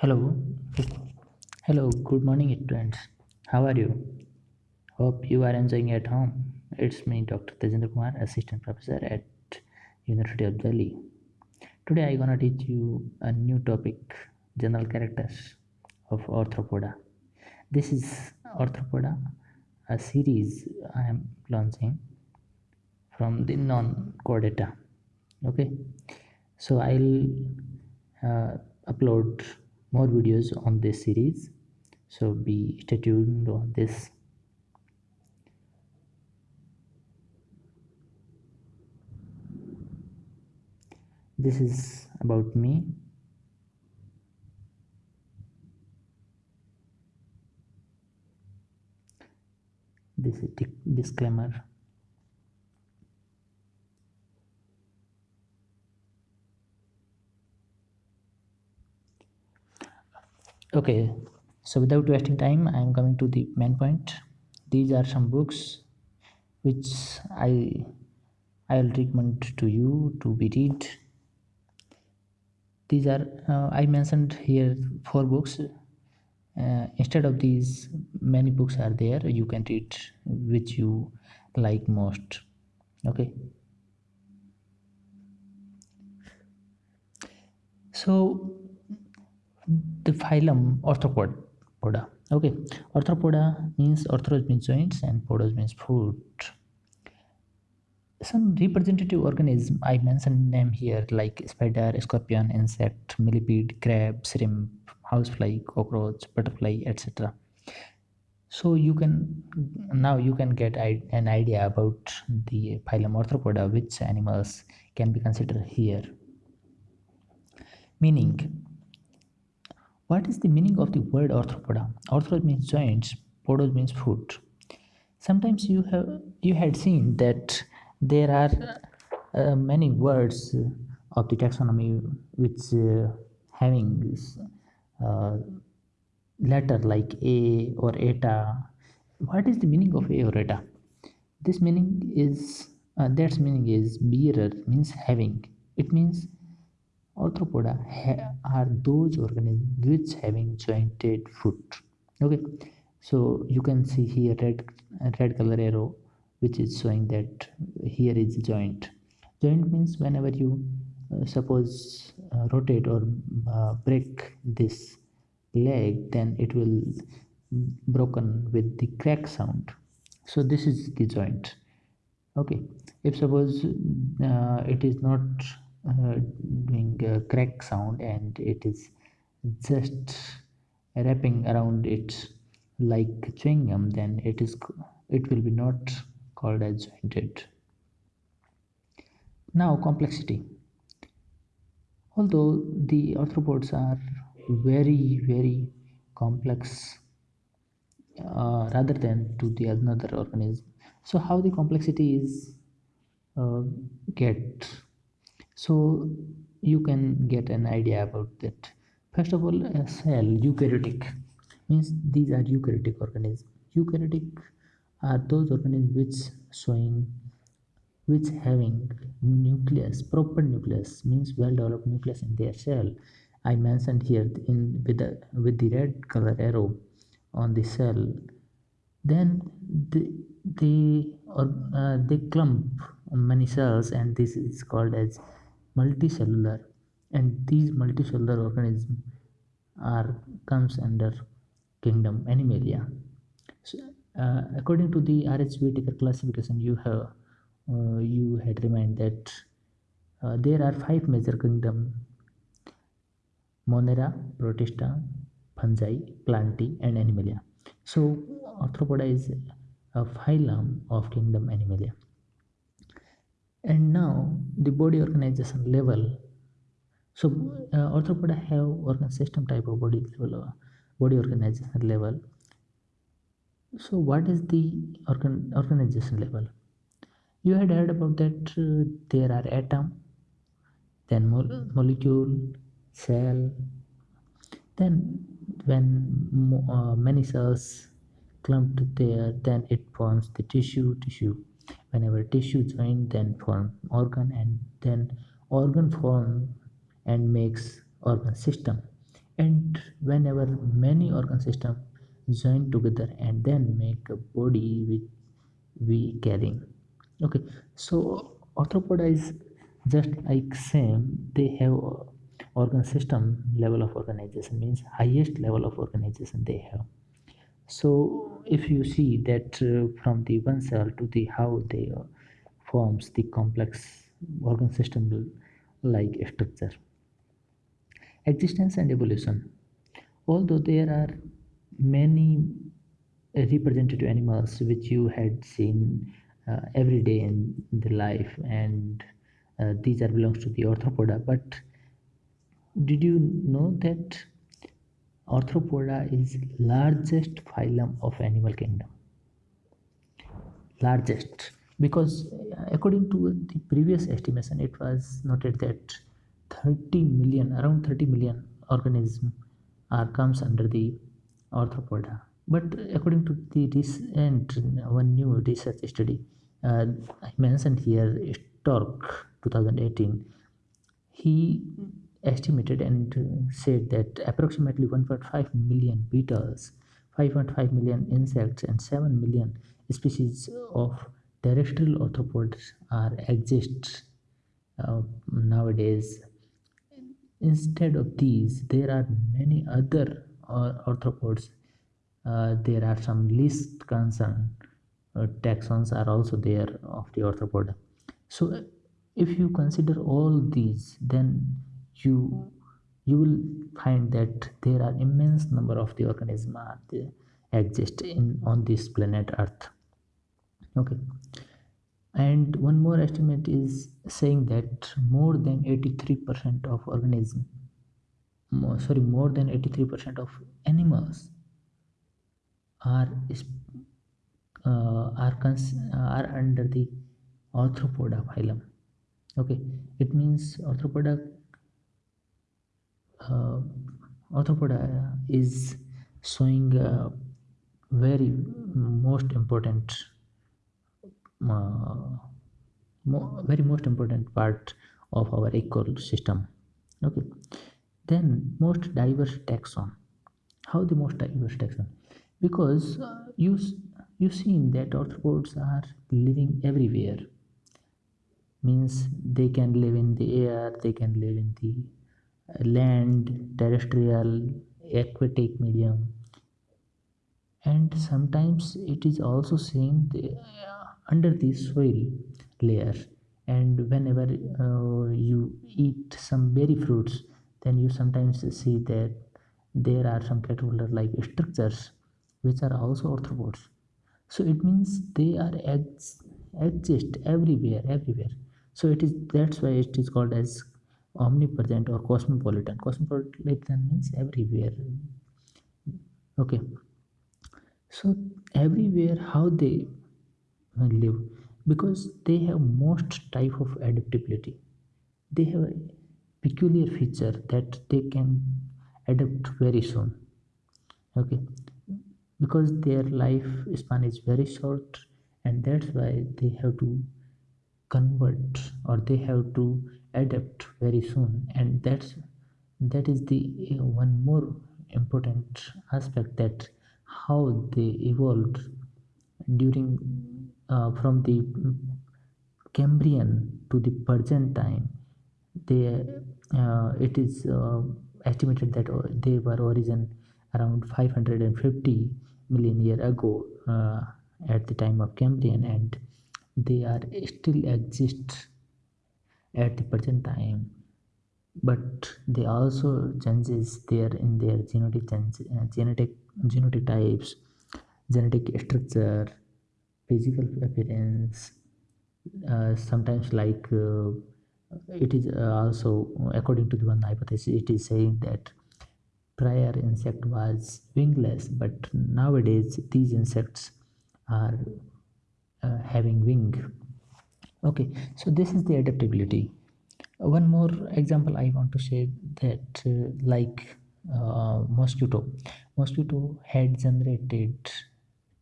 Hello, hello, good morning, friends. How are you? Hope you are enjoying at home. It's me, Dr. Tejendra Kumar, Assistant Professor at University of Delhi. Today I'm gonna teach you a new topic, general characters of Arthropoda. This is Arthropoda, a series I am launching from the non-chordata. Okay, so I'll uh, upload more videos on this series. So be stay tuned on this. This is about me. This is disclaimer okay so without wasting time i am coming to the main point. These are some books which i i'll recommend to you to be read. These are uh, i mentioned here four books. Uh, instead of these many books are there. You can read which you like most. Okay. So the phylum arthropoda okay. Arthropoda means arthros means joints and podos means foot. Some representative organism i mentioned name here like spider scorpion insect millipede crab shrimp housefly cockroach butterfly etc so you can now you can get an idea about the phylum arthropoda which animals can be considered here. Meaning what is the meaning of the word arthropoda? Arthros means joints, podos means foot. Sometimes you have you had seen that there are uh, many words of the taxonomy which uh, having uh, letter like a or eta. What is the meaning of a or eta? This meaning is uh, that's meaning is bearer means having. It means Arthropoda are those organisms which having jointed foot. Okay, so you can see here red red color arrow which is showing that here is joint. Joint means whenever you uh, suppose uh, rotate or uh, break this leg, then it will broken with the crack sound. So this is the joint. Okay, if suppose uh, it is not doing a crack sound and it is just wrapping around it like chewing gum then it is it will be not called as jointed. Now complexity. Although the arthropods are very very complex uh, rather than to the another organism so how the complexity is uh, get so you can get an idea about that. First of all a cell eukaryotic. Means these are eukaryotic organisms. Eukaryotic are those organisms which showing which having nucleus proper nucleus means well developed nucleus in their cell. I mentioned here in with the with the red color arrow on the cell. Then they they or uh, they clump many cells and this is called as multicellular and these multicellular organisms are comes under kingdom animalia. So, uh, according to the RH Whittaker classification you have uh, you had remind that uh, there are five major kingdom monera protista fungi plantae and animalia. So arthropoda is a phylum of kingdom animalia and now the body organization level. So uh, have organ system type of body level uh, body organization level. So what is the organ organization level? You had heard about that uh, there are atom then mo molecule cell. Then when uh, many cells clumped there then it forms the tissue tissue whenever tissue join then form organ and then organ form and makes organ system. And whenever many organ system join together and then make a body which we carrying. Okay so arthropoda is just like same they have organ system level of organization means highest level of organization they have so if you see that uh, from the one cell to the how they uh, forms the complex organ system like structure. Existence and evolution. Although there are many representative animals which you had seen uh, every day in the life and uh, these are belongs to the orthopoda but did you know that arthropoda is largest phylum of animal kingdom. Largest. Because uh, according to the previous estimation it was noted that 30 million around 30 million organisms are comes under the arthropoda. But according to the recent one new research study uh, i mentioned here stork 2018 he estimated and said that approximately 1.5 million beetles 5.5 million insects and 7 million species of terrestrial arthropods are exist uh, nowadays. Instead of these there are many other uh, arthropods uh, there are some least concern uh, taxons are also there of the arthropoda so if you consider all these then you you will find that there are immense number of the organisms there, exist in on this planet earth. Okay. And one more estimate is saying that more than 83% of organism more, sorry more than 83% of animals are uh, are are under the arthropoda phylum. Okay. It means arthropoda arthropoda is showing uh, very most important uh, mo- very most important part of our ecosystem. Okay. Then most diverse taxon. How the most diverse taxon? Because uh, you s- you seen that arthropods are living everywhere. Means they can live in the air they can live in the uh, land terrestrial aquatic medium. And sometimes it is also seen the, uh, under the soil layer. And whenever uh, you eat some berry fruits then you sometimes see that there are some caterpillar like structures which are also arthropods so it means they are ex- exist everywhere everywhere. So it is that's why it is called as omnipresent or cosmopolitan. Cosmopolitan means everywhere. Okay. So everywhere how they uh, live because they have most type of adaptability. They have a peculiar feature that they can adapt very soon. Okay. Because their life span is very short and that's why they have to convert or they have to adapt very soon. And that's that is the uh, one more important aspect that how they evolved during uh, from the Cambrian to the present time, they uh, it is uh, estimated that uh, they were origin around 550 million year ago uh, at the time of Cambrian, and they are still exist at the present time. But they also changes there in their genetic uh, genetic genetic types, genetic structure, physical appearance uh, sometimes like uh, it is uh, also according to the one hypothesis it is saying that prior insect was wingless but nowadays these insects are uh, having wing okay so this is the adaptability. One more example i want to say that uh, like uh, mosquito. Mosquito had generated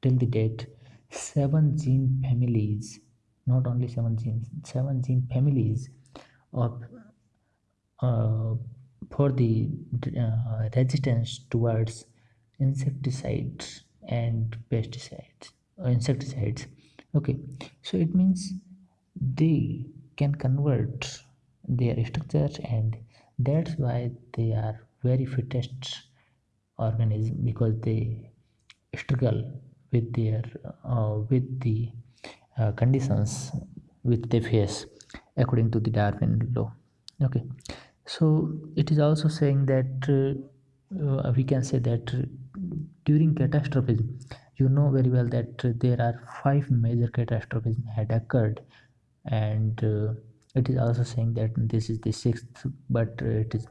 till the date seven gene families not only seven genes seven gene families of uh, for the uh, resistance towards insecticides and pesticides or insecticides. Okay so it means they can convert their structure and that's why they are very fittest organism because they struggle with their uh, with the uh, conditions which they face according to the darwin law. Okay. So it is also saying that uh, uh, we can say that during catastrophes you know very well that there are five major catastrophes had occurred and uh, it is also saying that this is the sixth but uh, it is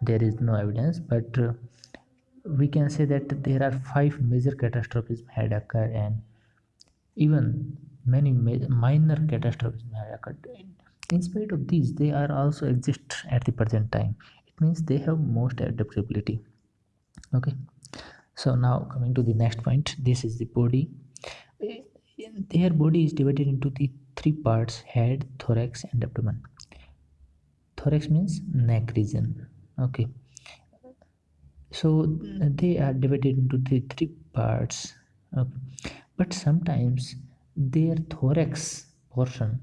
there is no evidence. But uh, we can say that there are five major catastrophes had occurred and even many ma- minor catastrophes had occurred. In spite of these they are also exist at the present time. It means they have most adaptability. Okay. So now coming to the next point. This is the body. Their body is divided into the three parts head thorax and abdomen. Thorax means neck region. Okay. So they are divided into the three parts. Okay. but sometimes their thorax portion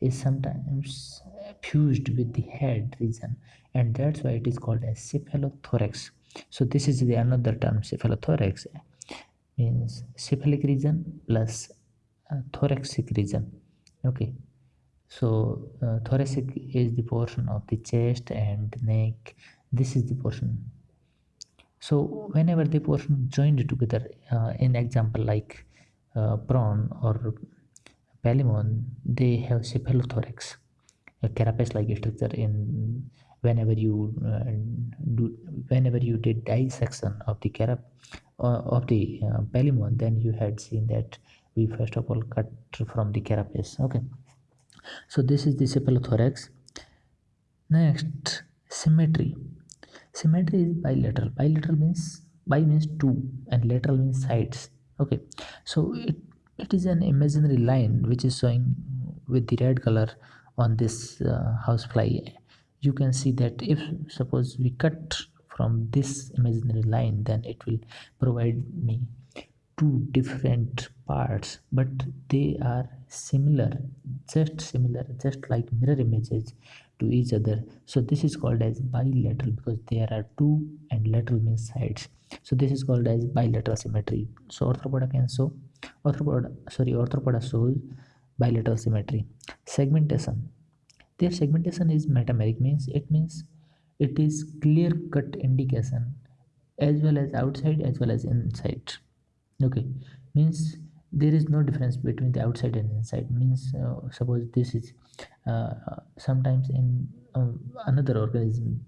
is sometimes fused with the head region and that's why it is called as cephalothorax. So this is the another term cephalothorax means cephalic region plus uh, thoracic region okay. So uh, thoracic is the portion of the chest and neck. This is the portion. So whenever the portion joined together uh, in example like uh, prawn or Palaemon, they have cephalothorax, a carapace-like structure in whenever you uh, do whenever you did dissection of the carap uh, of the uh, Palaemon, then you had seen that we first of all cut from the carapace. Okay, so this is the cephalothorax. Next, symmetry. Symmetry is bilateral. Bilateral means bi means two and lateral means sides. Okay, so it it is an imaginary line which is showing with the red color on this uh, housefly you can see that if suppose we cut from this imaginary line then it will provide me two different parts but they are similar just similar just like mirror images to each other. So this is called as bilateral because there are two and lateral means sides. So this is called as bilateral symmetry. So arthropoda can show arthropoda sorry arthropoda shows bilateral symmetry. Segmentation. Their segmentation is metameric means it means it is clear cut indication as well as outside as well as inside okay. Means there is no difference between the outside and inside. Means uh, suppose this is uh, sometimes in uh, another organism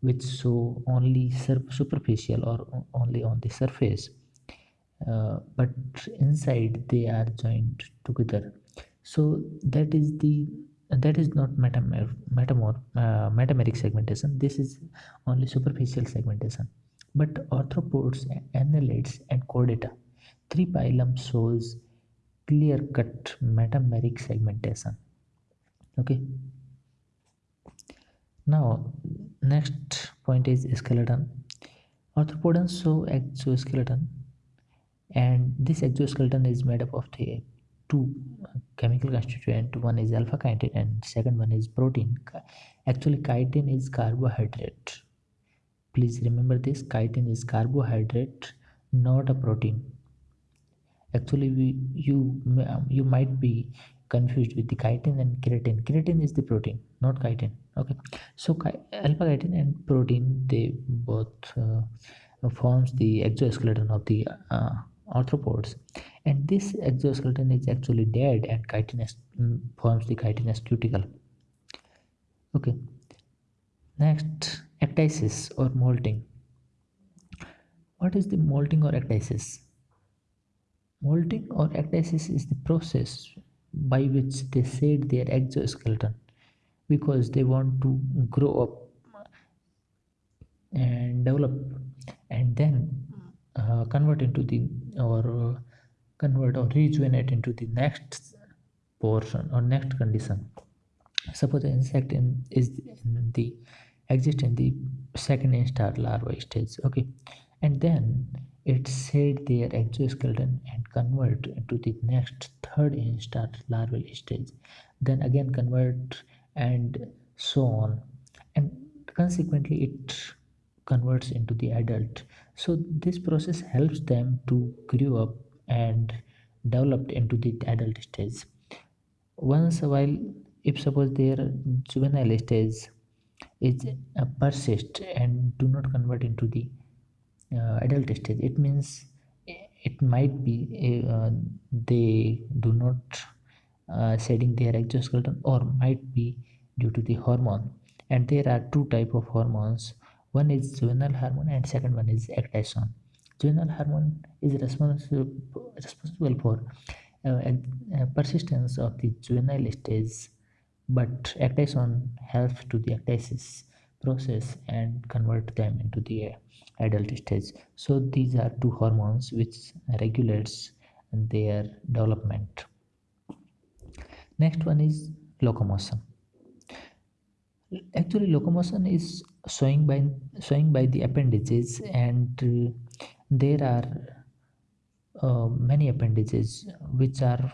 which show only superficial or only on the surface uh, but inside they are joined together. So that is the that is not metamor metamor uh, metameric segmentation. This is only superficial segmentation. But arthropods annelids and chordata three phylum shows clear cut metameric segmentation. Okay. Now next point is skeleton. Arthropods show exoskeleton and this exoskeleton is made up of the two chemical constituent. One is alpha chitin and second one is protein. Actually chitin is carbohydrate. Please remember this chitin is carbohydrate not a protein actually we you you might be confused with the chitin and keratin keratin is the protein not chitin okay? So alpha chitin and protein they both uh, forms the exoskeleton of the uh, arthropods. And this exoskeleton is actually dead and chitinous mm, forms the chitin chitinous cuticle okay? Next ecdysis or molting what is the molting or ecdysis molting or ecdysis is the process by which they shed their exoskeleton because they want to grow up and develop and then uh, convert into the or uh, convert or rejuvenate into the next portion or next condition. Suppose the insect in, is in the exist in the second instar larva stage okay? And then it shed their exoskeleton and convert to the next third instar larval stage then again convert and so on. And consequently it converts into the adult. So this process helps them to grow up and develop into the adult stage. Once a while if suppose their juvenile stage is uh, persist and do not convert into the adult stage it means it might be uh, they do not uh, shedding their exoskeleton or might be due to the hormone. And there are two type of hormones. One is juvenile hormone and second one is ecdysone juvenile hormone is responsible responsible for uh, uh, persistence of the juvenile stage but ecdysone helps to the ecdysis process and convert them into the adult stage. So these are two hormones which regulates their development. Next one is locomotion. Actually locomotion is showing by showing by the appendages and uh, there are uh, many appendages which are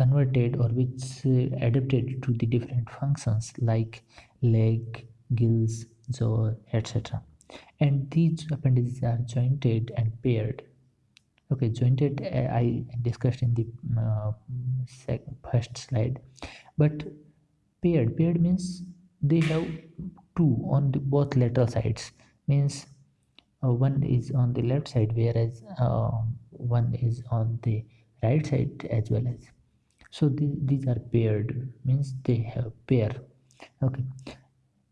converted or which uh, adapted to the different functions like leg gills jaw etc and these appendages are jointed and paired. Okay jointed uh, i discussed in the uh, first slide. But paired paired means they have two on the both lateral sides. Means uh, one is on the left side whereas uh, one is on the right side as well as so the, these are paired means they have pair. Okay.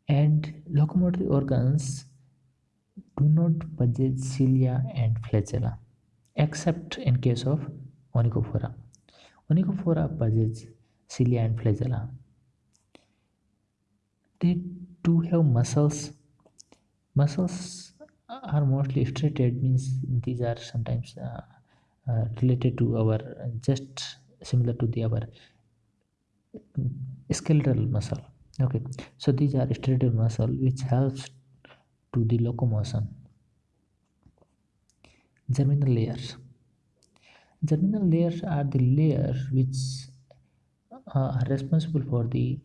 And locomotory organs do not possess cilia and flagella except in case of onychophora. Onychophora possess cilia and flagella. They do have muscles. Muscles are mostly striated means these are sometimes uh, uh, related to our just similar to the our skeletal muscle. Okay. So these are striated muscle which helps to the locomotion. Germinal layers. Germinal layers are the layers which uh, are responsible for the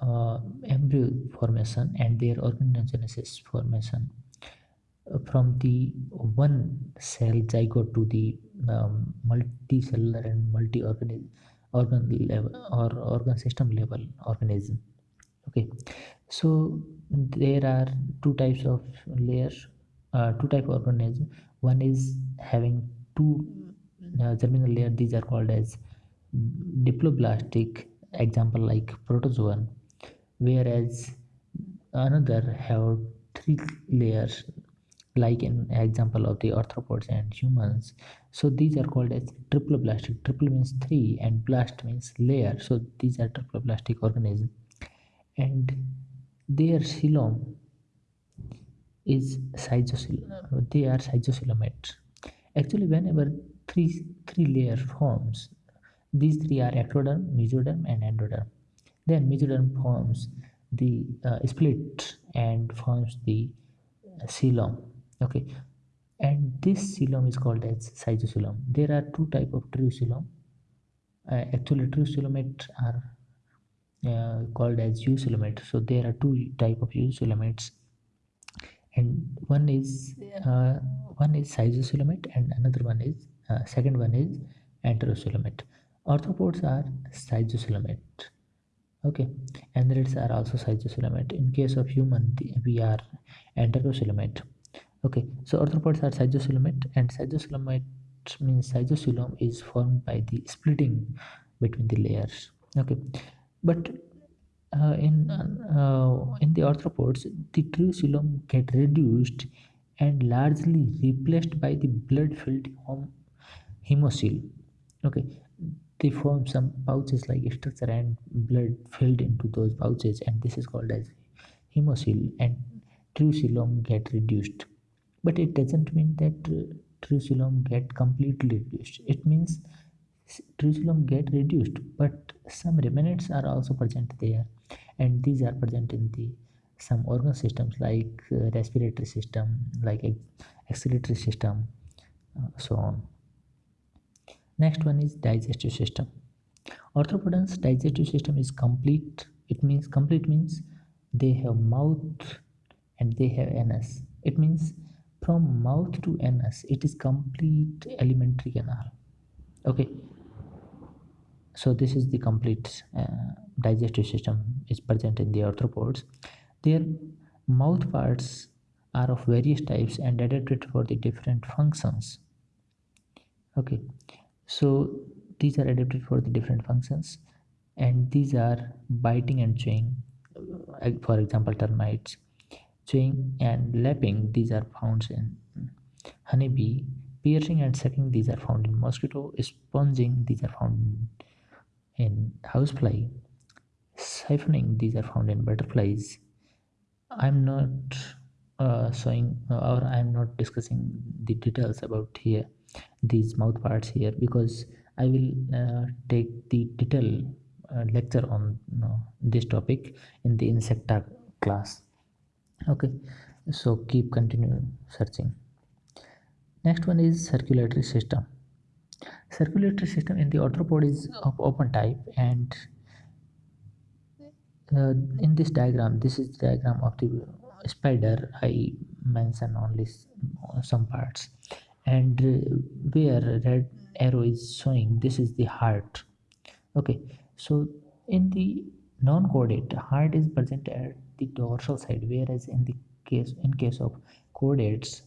uh, embryo formation and their organogenesis formation. Uh, from the one cell zygote to the um, multicellular and multi-organ organ level or organ system level organism. Okay. So there are two types of layers uh, two type of organism. One is having two uh, germinal layer. These are called as diploblastic. Example like protozoan. Whereas another have three layers like an example of the arthropods and humans. So these are called as triploblastic. Triple means three and blast means layer. So these are triploblastic organisms. And their coelom is cytosol they are schizocoelomates actually whenever three three layer forms these three are ectoderm mesoderm and endoderm. Then mesoderm forms the uh, split and forms the coelom okay. And this coelom is called as schizocoelom there are two type of true uh, actually true are uh, called as eucoelomate so there are two type of eucoelomates and one is uh, one is schizocoelomate and another one is uh, second one is enterocoelomate arthropods are schizocoelomate okay. Annelids are also schizocoelomate in case of human we are enterocoelomate okay so arthropods are schizocoelomate and schizocoelomate means schizocoelom is formed by the splitting between the layers. Okay but uh, in uh, in the arthropods the true get reduced and largely replaced by the blood filled hemocoel okay they form some pouches like structure and blood filled into those pouches and this is called as hemocoel and true get reduced but it doesn't mean that true get completely reduced. It means true get reduced but some remnants are also present there. And these are present in the some organ systems like uh, respiratory system like excretory system uh, so on. Next one is digestive system. Arthropodans digestive system is complete. It means complete means they have mouth and they have anus. It means from mouth to anus it is complete alimentary canal. Okay. So this is the complete uh, digestive system is present in the arthropods. Their mouth parts are of various types and adapted for the different functions. Okay. So these are adapted for the different functions and these are biting and chewing uh, for example termites chewing and lapping these are found in honeybee piercing and sucking these are found in mosquito sponging these are found in housefly siphoning these are found in butterflies. I'm not uh, showing uh, or i'm not discussing the details about here these mouth parts here because i will uh, take the detail uh, lecture on this topic in the insecta class okay so keep continue searching. Next one is circulatory system. Circulatory system in the arthropod is of open type and uh, in this diagram this is the diagram of the spider i mention only some parts. And uh, where red arrow is showing this is the heart. Okay so in the non-chordate heart is present at the dorsal side whereas in the case in case of chordates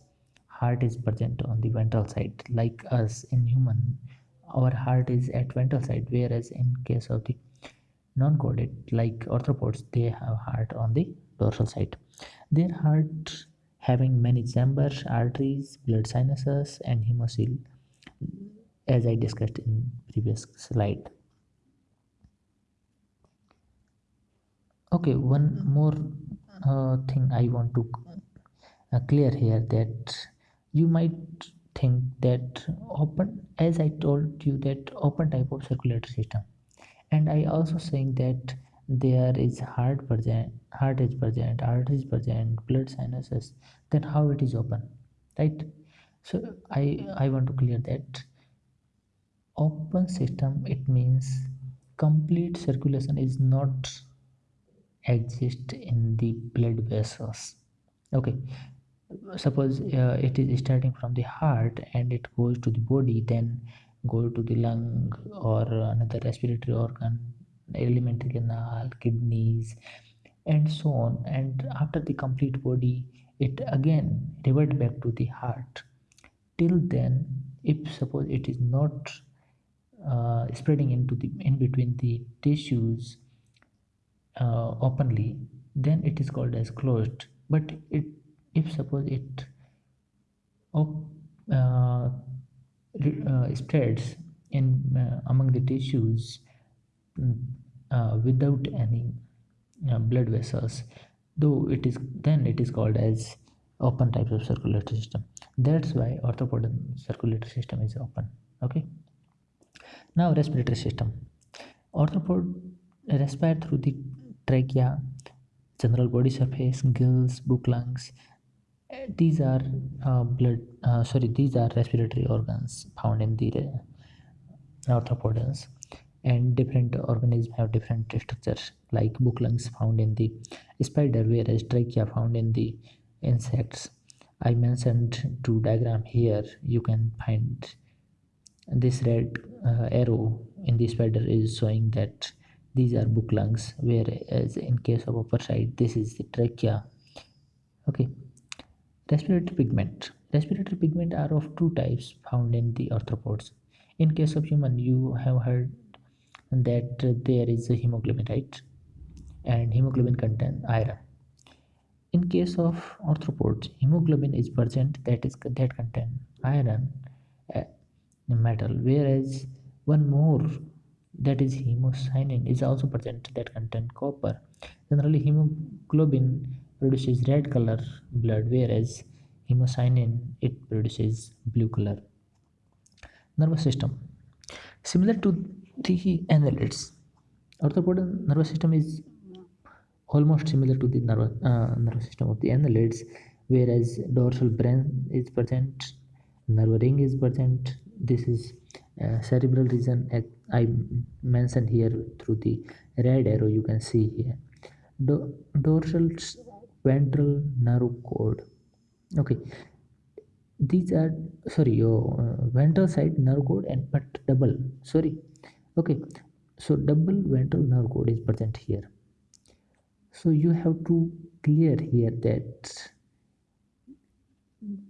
heart is present on the ventral side. Like us in human our heart is at ventral side whereas in case of the non-chordate like arthropods they have heart on the dorsal side. Their heart having many chambers arteries blood sinuses and hemocoel as i discussed in previous slide okay one more uh, thing i want to uh, clear here that you might think that open as i told you that open type of circulatory system. And i also saying that there is heart present heart is present arteries present blood sinuses then how it is open right? So i i want to clear that open system it means complete circulation is not exist in the blood vessels. Okay. Suppose uh, it is starting from the heart and it goes to the body then go to the lung or another respiratory organ alimentary canal kidneys and so on. And after the complete body it again revert back to the heart. Till then if suppose it is not uh, spreading into the in between the tissues uh, openly then it is called as closed. But it if suppose it uh, uh, spreads in uh, among the tissues mm, uh, without any uh, blood vessels though it is then it is called as open types of circulatory system. That's why arthropod circulatory system is open okay? Now respiratory system. Orthopod respire through the trachea general body surface gills book lungs these are uh, blood uh, sorry these are respiratory organs found in the arthropods. And different organisms have different structures like book lungs found in the spider whereas trachea found in the insects. I mentioned two diagram here. You can find this red uh, arrow in the spider is showing that these are book lungs whereas in case of upper side this is the trachea okay Respiratory pigment. Respiratory pigment are of two types found in the arthropods. In case of human, you have heard that there is a hemoglobin, right? And hemoglobin contains iron. In case of arthropods, hemoglobin is present that is that contain iron, uh, metal, whereas one more that is hemocyanin is also present that contain copper. Generally, hemoglobin produces red color blood whereas hemocyanin it produces blue color. Nervous system. Similar to the annelids arthropod nervous system is almost similar to the nervous, uh, nervous system of the annelids whereas dorsal brain is present nerve ring is present. This is uh, cerebral region i mentioned here through the red arrow you can see here. Do dorsal ventral nerve cord. Okay. These are sorry your uh, ventral side nerve cord and but double sorry. Okay. So double ventral nerve cord is present here. So you have to clear here that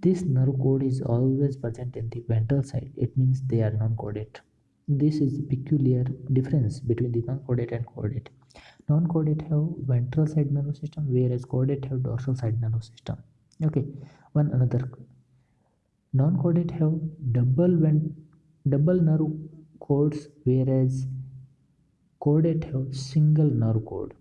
this nerve cord is always present in the ventral side. It means they are non-chordate this is the peculiar difference between the non-chordate and chordate non-chordate have ventral side nervous system whereas chordate have dorsal side nervous system. Okay one another. Non-chordate have double double nerve cords whereas chordate have single nerve cord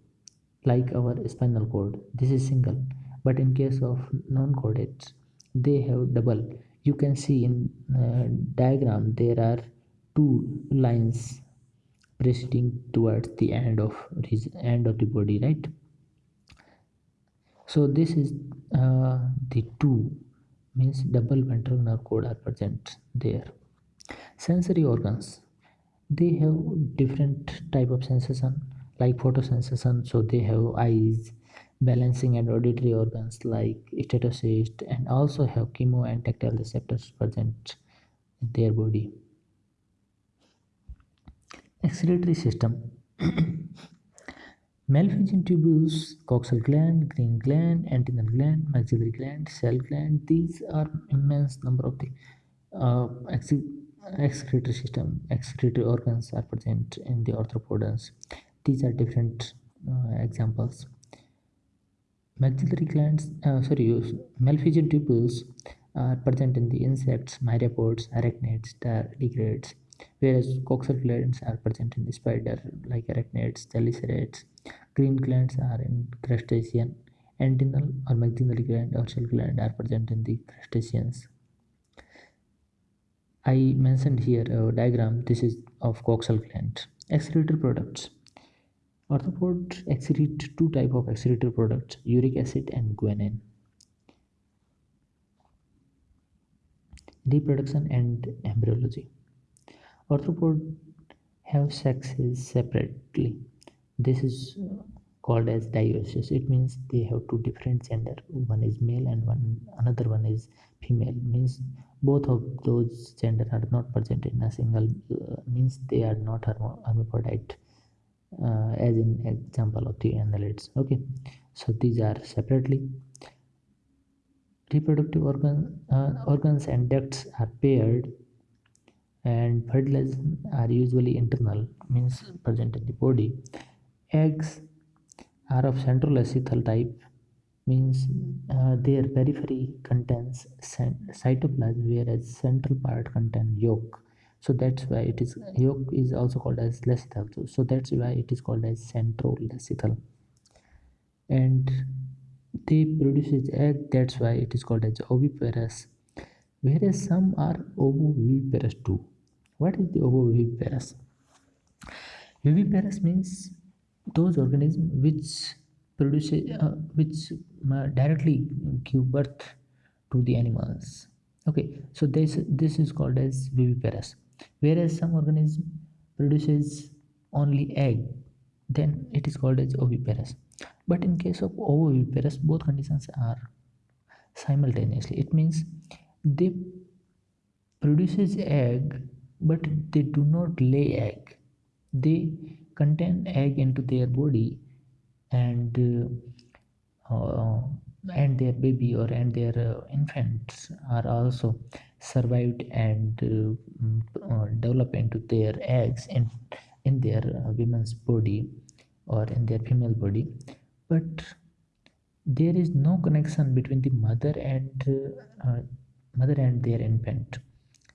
like our spinal cord. This is single but in case of non-chordates they have double. You can see in uh, diagram there are two lines proceeding towards the end of his end of the body right? So this is uh, the two means double ventral nerve cord are present there. Sensory organs they have different type of sensation like photosensation. So they have eyes balancing and auditory organs like statocyst and also have chemo and tactile receptors present in their body excretory system Malpighian tubules, coxal gland, green gland, antennal gland, maxillary gland, shell gland. These are immense number of the uh, excretory system, excretory organs are present in the arthropods. These are different uh, examples maxillary glands uh, sorry Malpighian tubules are present in the insects myriapods arachnids tardigrades whereas coxal glands are present in the spider like arachnids chelicerates green glands are in crustacean. Antennal or maxillary gland or shell gland are present in the crustaceans. I mentioned here a diagram. This is of coxal gland. Excretory products. Arthropods excrete two type of excretory products, uric acid and guanine. Reproduction and embryology. Arthropods have sexes separately. This is called as dioecious. It means they have two different gender. One is male and one another one is female. Means both of those gender are not present in a single. Uh, means they are not hermaphrodite uh, as in example of the annelids okay so these are separately reproductive organ uh, organs and ducts are paired and fertilization are usually internal means present in the body. Eggs are of centrolecithal type means uh, their periphery contains cytoplasm whereas central part contains yolk. So that's why it is yolk is also called as lecithal so that's why it is called as central centrolecithal and they produces egg that's why it is called as oviparous. Whereas some are ovoviviparous too what is the ovoviviparous viviparous means those organisms which produce uh, which uh, directly give birth to the animals. Okay so this this is called as viviparous whereas some organism produces only egg then it is called as oviparous but in case of ovoviviparous both conditions are simultaneously. It means they produces egg but they do not lay egg. They contain egg into their body and uh, and their baby or and their uh, infants are also survived and uh, mm, uh, develop into their eggs in in their uh, women's body or in their female body. But there is no connection between the mother and uh, uh, mother and their infant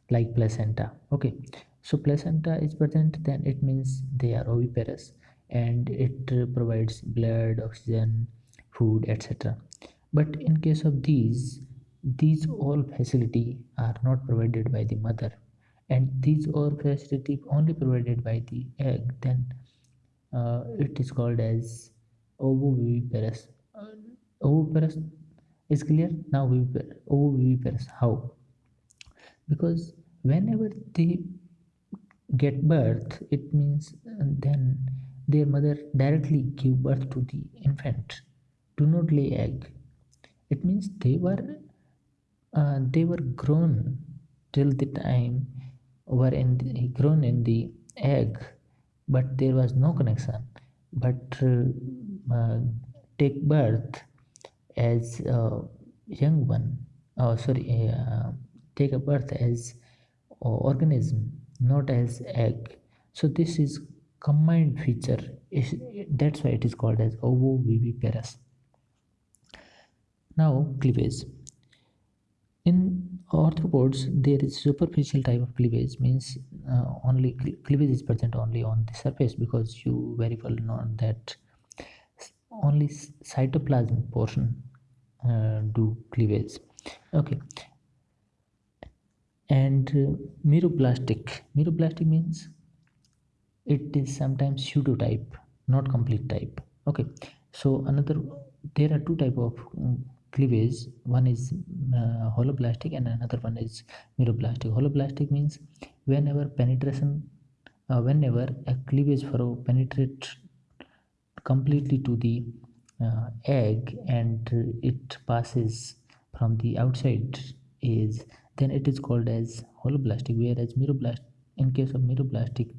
like placenta okay? So placenta is present then it means they are oviparous and it provides blood oxygen food etc but in case of these these all facility are not provided by the mother. And these all facility only provided by the egg then uh, it is called as ovoviviparous. Uh, ovoviviparous is clear? Now ovoviviparous. How? Because whenever they get birth it means then their mother directly give birth to the infant do not lay egg. It means they were uh, they were grown till the time were in the, grown in the egg but there was no connection. But uh, uh, take birth as a young one oh sorry uh, take a birth as organism not as egg. So this is combined feature. That's why it is called as ovoviviparous now cleavage. In arthropods there is superficial type of cleavage means uh, only cleavage is present only on the surface because you very well know that only cytoplasm portion uh, do cleavage. Okay and uh, meroblastic meroblastic means it is sometimes pseudo type not complete type. Okay. So another there are two type of um, cleavage. One is uh, holoblastic and another one is meroblastic holoblastic means whenever penetration uh, whenever a cleavage furrow penetrates completely to the uh, egg and it passes from the outside is then it is called as holoblastic whereas meroblast in case of meroblastic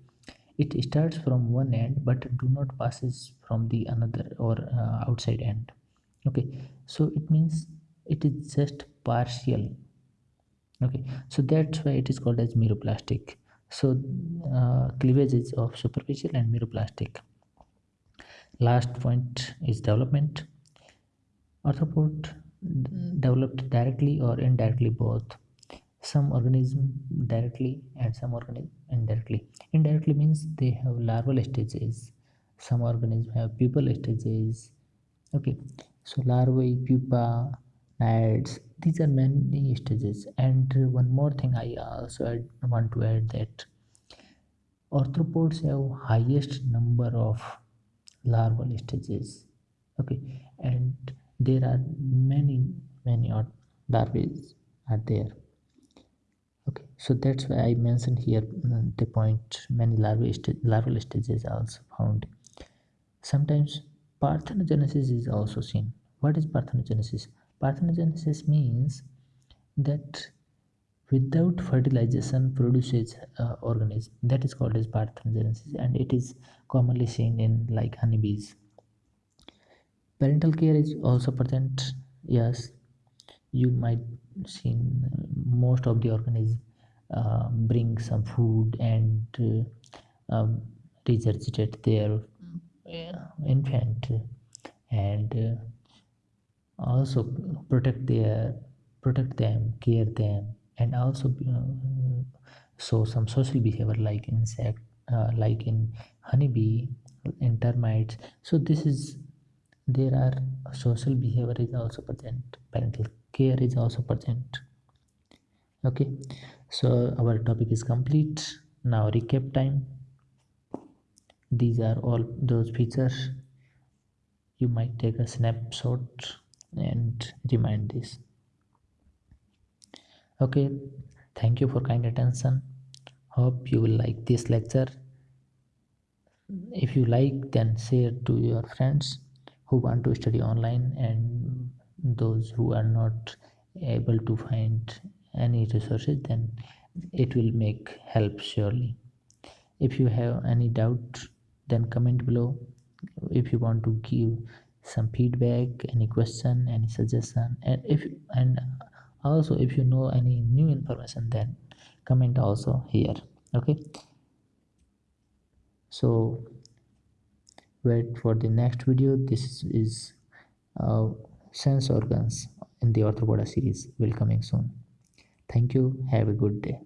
it starts from one end but do not passes from the another or uh, outside end. Okay so it means it is just partial. Okay so that's why it is called as meroblastic so uh, cleavage is of superficial and meroblastic last point is development. Arthropod developed directly or indirectly both some organism directly and some organism indirectly. Indirectly means they have larval stages some organism have pupal stages. Okay so larvae pupa naiads these are many stages. And one more thing i also add, want to add that arthropods have highest number of larval stages. Okay and there are many many larvae are there so that's why i mentioned here uh, the point many larvae st larval stages are also found. Sometimes parthenogenesis is also seen. What is parthenogenesis? Parthenogenesis means that without fertilization produces uh, organism that is called as parthenogenesis and it is commonly seen in like honeybees. Parental care is also present. Yes you might seen most of the organism uh, bring some food and uh, um, regurgitate their uh, infant and uh, also protect their protect them care them and also uh, show some social behavior like insect uh, like in honeybee in termites. So this is there are social behavior is also present parental care is also present. Okay so our topic is complete. Now recap time. These are all those features. You might take a snapshot and remind this. Okay. Thank you for kind attention. Hope you will like this lecture. If you like then share to your friends who want to study online and those who are not able to find any resources then it will make help surely. If you have any doubt then comment below. If you want to give some feedback any question any suggestion and if and also if you know any new information then comment also here okay? So wait for the next video. This is uh, sense organs in the arthropoda series. Will coming soon thank you. Have a good day